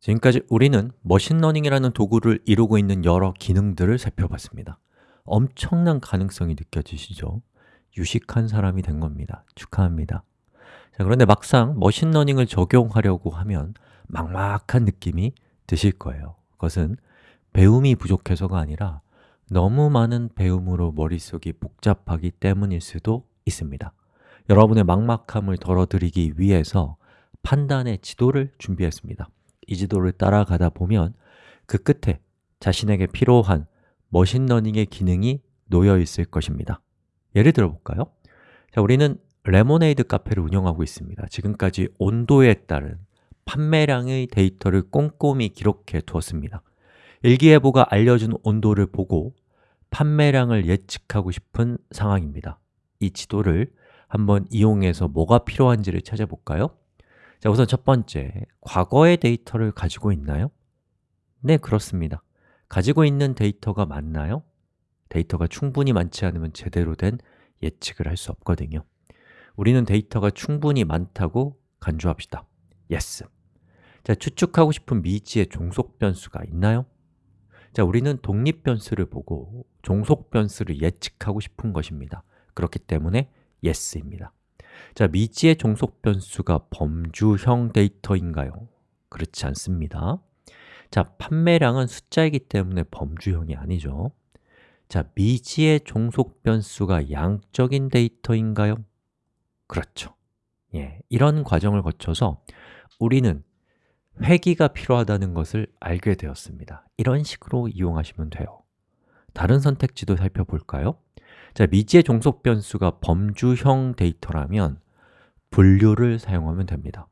지금까지 우리는 machine learning이라는 도구를 이루고 있는 여러 기능들을 살펴봤습니다. 엄청난 가능성이 느껴지시죠? 유식한 사람이 된 겁니다. 축하합니다. 자, 그런데 막상 machine learning을 적용하려고 하면 막막한 느낌이 드실 거예요. 그것은 배움이 부족해서가 아니라 너무 많은 배움으로 머릿속이 복잡하기 때문일 수도 있습니다. 여러분의 막막함을 덜어드리기 위해서 판단의 지도를 준비했습니다 이 지도를 따라가다 보면 그 끝에 자신에게 필요한 machine learning의 기능이 놓여 있을 것입니다 예를 들어 볼까요? 자, 우리는 레모네이드 카페를 운영하고 있습니다 지금까지 온도에 따른 판매량의 데이터를 꼼꼼히 기록해 두었습니다 일기예보가 알려준 온도를 보고 판매량을 예측하고 싶은 상황입니다 이 지도를 한번 이용해서 뭐가 필요한지를 찾아볼까요? 자, 우선 첫 번째, 과거의 데이터를 가지고 있나요? 네, 그렇습니다. 가지고 있는 데이터가 맞나요? 데이터가 충분히 많지 않으면 제대로 된 예측을 할 수 없거든요. 우리는 데이터가 충분히 많다고 간주합시다. Yes. 자, 추측하고 싶은 미지의 종속 변수가 있나요? 자, 우리는 독립 변수를 보고 종속 변수를 예측하고 싶은 것입니다. 그렇기 때문에 Yes입니다 자, 미지의 종속 변수가 범주형 데이터인가요? 그렇지 않습니다 자, 판매량은 숫자이기 때문에 범주형이 아니죠 자, 미지의 종속 변수가 양적인 데이터인가요? 그렇죠 예, 이런 과정을 거쳐서 우리는 회귀가 필요하다는 것을 알게 되었습니다 이런 식으로 이용하시면 돼요 다른 선택지도 살펴볼까요? 자, 미지의 종속 변수가 범주형 데이터라면 분류를 사용하면 됩니다.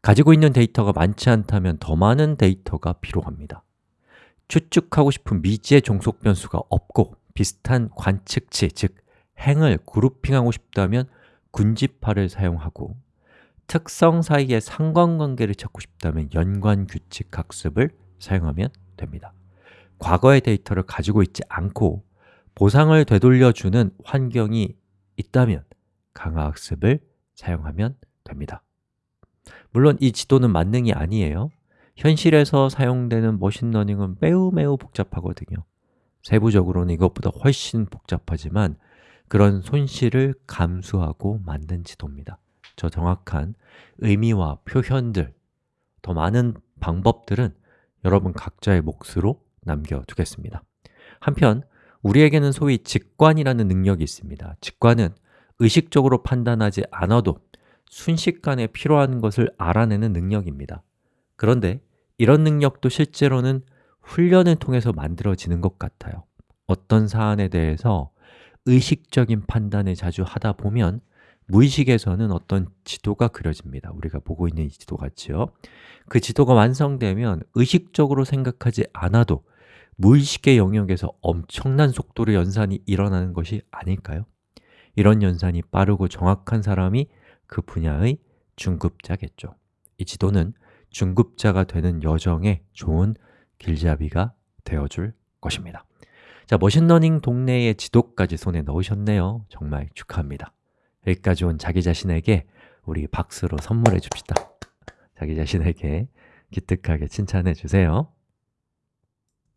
가지고 있는 데이터가 많지 않다면 더 많은 데이터가 필요합니다. 추측하고 싶은 미지의 종속 변수가 없고 비슷한 관측치, 즉 행을 그룹핑하고 싶다면 군집화를 사용하고 특성 사이의 상관관계를 찾고 싶다면 연관규칙 학습을 사용하면 됩니다. 과거의 데이터를 가지고 있지 않고 보상을 되돌려주는 환경이 있다면 강화학습을 사용하면 됩니다. 물론 이 지도는 만능이 아니에요. 현실에서 사용되는 머신러닝은 매우 매우 복잡하거든요. 세부적으로는 이것보다 훨씬 복잡하지만 그런 손실을 감수하고 만든 지도입니다. 저 정확한 의미와 표현들, 더 많은 방법들은 여러분 각자의 몫으로 남겨두겠습니다. 한편 우리에게는 소위 직관이라는 능력이 있습니다. 직관은 의식적으로 판단하지 않아도 순식간에 필요한 것을 알아내는 능력입니다. 그런데 이런 능력도 실제로는 훈련을 통해서 만들어지는 것 같아요. 어떤 사안에 대해서 의식적인 판단을 자주 하다 보면 무의식에서는 어떤 지도가 그려집니다. 우리가 보고 있는 이 지도 같지요? 그 지도가 완성되면 의식적으로 생각하지 않아도 무의식의 영역에서 엄청난 속도로 연산이 일어나는 것이 아닐까요? 이런 연산이 빠르고 정확한 사람이 그 분야의 중급자겠죠. 이 지도는 중급자가 되는 여정에 좋은 길잡이가 되어줄 것입니다. 자, machine learning 동네의 지도까지 손에 넣으셨네요. 정말 축하합니다. 여기까지 온 자기 자신에게 우리 박수로 선물해 줍시다. 자기 자신에게 기특하게 칭찬해 주세요